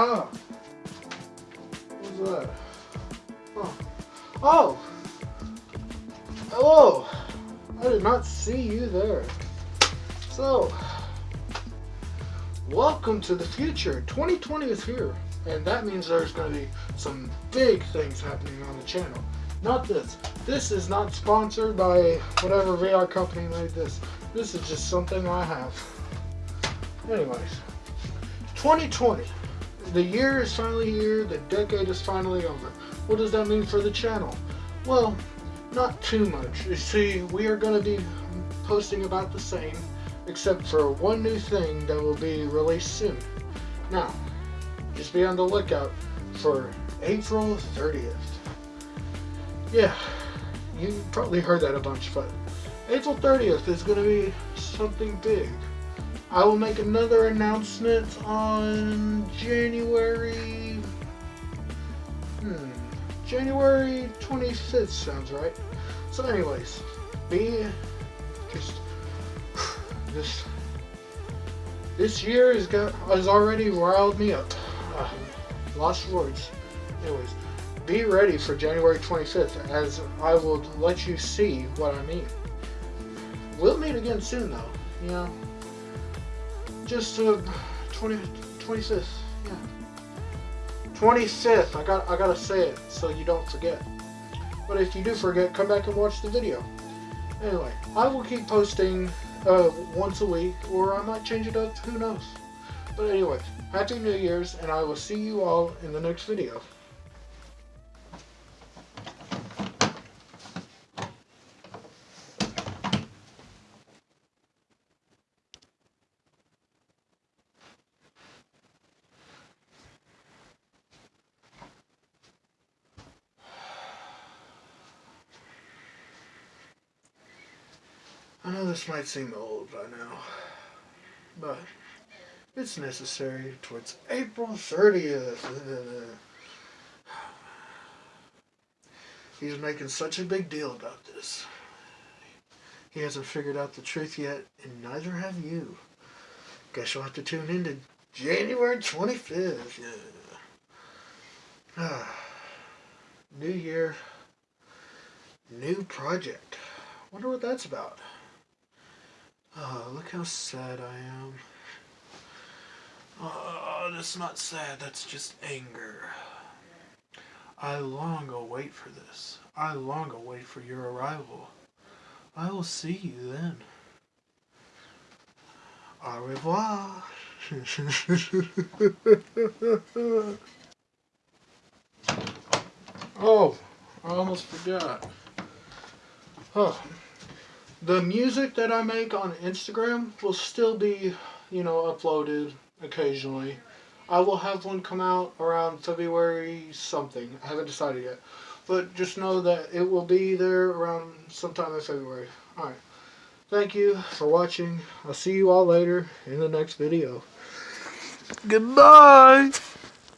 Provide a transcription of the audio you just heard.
Oh. What's that? Oh. Oh! Hello! I did not see you there. So, welcome to the future. 2020 is here. And that means there's going to be some big things happening on the channel. Not this. This is not sponsored by whatever VR company made this. This is just something I have. Anyways, 2020. The year is finally here. The decade is finally over. What does that mean for the channel? Well, not too much. You see, we are going to be posting about the same, except for one new thing that will be released soon. Now, just be on the lookout for April 30th. Yeah, you probably heard that a bunch, but April 30th is going to be something big. I will make another announcement on January. Hmm. January 25th sounds right. So, anyways, be just this. This year has got has already riled me up. Uh, lost words. Anyways, be ready for January 25th, as I will let you see what I mean. We'll meet again soon, though. You know just uh, 20, 25th, yeah. 25th, I got I gotta say it so you don't forget. But if you do forget, come back and watch the video. Anyway, I will keep posting uh, once a week, or I might change it up, who knows. But anyway, Happy New Year's, and I will see you all in the next video. I know this might seem old by now, but it's necessary towards April 30th. He's making such a big deal about this. He hasn't figured out the truth yet, and neither have you. Guess you'll have to tune in to January 25th. Yeah. Ah, New year, new project. Wonder what that's about. Oh, look how sad I am. Oh, that's not sad, that's just anger. I long await for this. I long await for your arrival. I will see you then. Au revoir. oh, I almost forgot. Oh the music that I make on Instagram will still be, you know, uploaded occasionally. I will have one come out around February something. I haven't decided yet. But just know that it will be there around sometime in February. Alright. Thank you for watching. I'll see you all later in the next video. Goodbye!